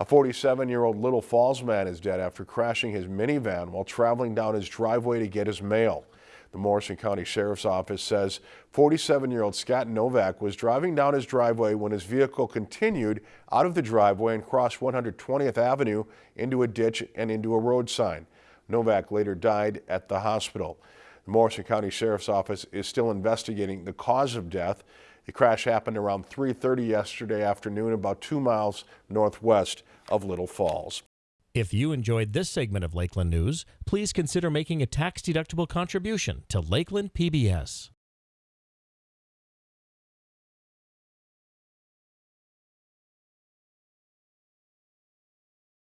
A 47-year-old Little Falls man is dead after crashing his minivan while traveling down his driveway to get his mail. The Morrison County Sheriff's Office says 47-year-old Scott Novak was driving down his driveway when his vehicle continued out of the driveway and crossed 120th Avenue into a ditch and into a road sign. Novak later died at the hospital. The Morrison County Sheriff's Office is still investigating the cause of death. The crash happened around 3.30 yesterday afternoon about two miles northwest of Little Falls. If you enjoyed this segment of Lakeland News, please consider making a tax-deductible contribution to Lakeland PBS.